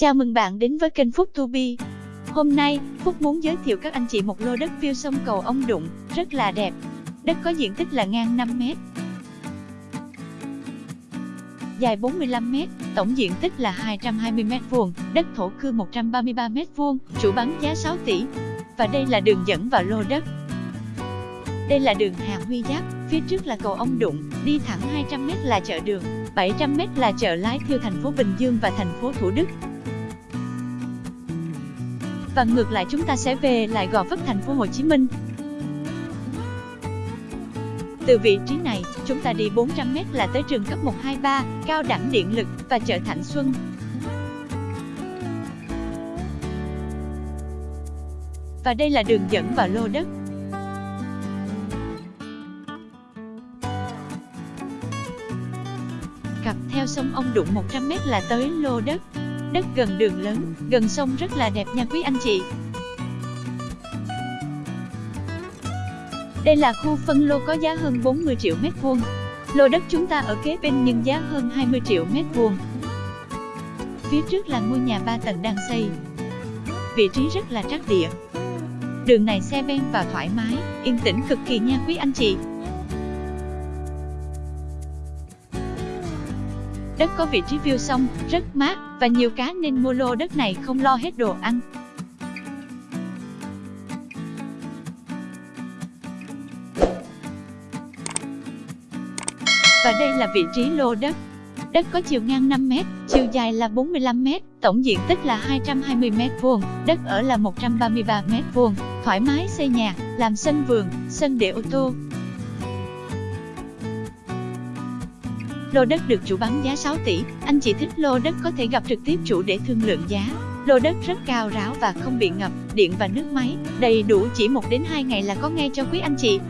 Chào mừng bạn đến với kênh Phúc To Be. Hôm nay, Phúc muốn giới thiệu các anh chị một lô đất view sông cầu ông Đụng, rất là đẹp. Đất có diện tích là ngang 5 m. Dài 45 m, tổng diện tích là 220 m vuông, đất thổ cư 133 m vuông, chủ bán giá 6 tỷ. Và đây là đường dẫn vào lô đất. Đây là đường Hà Huy Giáp, phía trước là cầu ông Đụng, đi thẳng 200 m là chợ đường, 700 m là chợ Lái Thiêu thành phố Bình Dương và thành phố Thủ Đức và ngược lại chúng ta sẽ về lại Gò Vấp thành phố Hồ Chí Minh. Từ vị trí này, chúng ta đi 400m là tới trường cấp 123, cao đẳng điện lực và chợ Thạnh Xuân. Và đây là đường dẫn vào lô đất. Cặp theo sông Ông Đụng 100m là tới lô đất đất gần đường lớn, gần sông rất là đẹp nha quý anh chị. Đây là khu phân lô có giá hơn 40 triệu mét vuông. Lô đất chúng ta ở kế bên nhưng giá hơn 20 triệu mét vuông. Phía trước là ngôi nhà 3 tầng đang xây. Vị trí rất là trắc địa. Đường này xe ben vào thoải mái, yên tĩnh cực kỳ nha quý anh chị. Đất có vị trí view sông, rất mát và nhiều cá nên mua lô đất này không lo hết đồ ăn. Và đây là vị trí lô đất. Đất có chiều ngang 5m, chiều dài là 45m, tổng diện tích là 220m2, đất ở là 133m2, thoải mái xây nhà, làm sân vườn, sân để ô tô, Lô đất được chủ bán giá 6 tỷ, anh chị thích lô đất có thể gặp trực tiếp chủ để thương lượng giá. Lô đất rất cao ráo và không bị ngập, điện và nước máy, đầy đủ chỉ 1 đến 2 ngày là có ngay cho quý anh chị.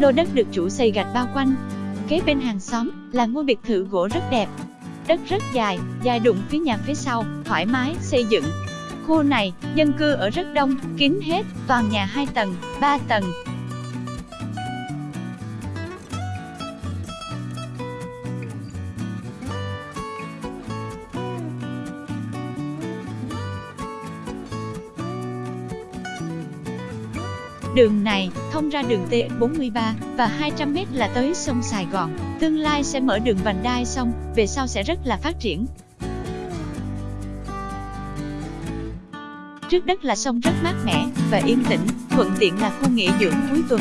Lô đất được chủ xây gạch bao quanh. Kế bên hàng xóm là ngôi biệt thự gỗ rất đẹp, đất rất dài, dài đụng phía nhà phía sau, thoải mái xây dựng. Khu này, dân cư ở rất đông, kín hết, toàn nhà 2 tầng, 3 tầng, Đường này thông ra đường T43 và 200m là tới sông Sài Gòn. Tương lai sẽ mở đường vành đai xong, về sau sẽ rất là phát triển. Trước đất là sông rất mát mẻ và yên tĩnh, thuận tiện là khu nghỉ dưỡng cuối tuần.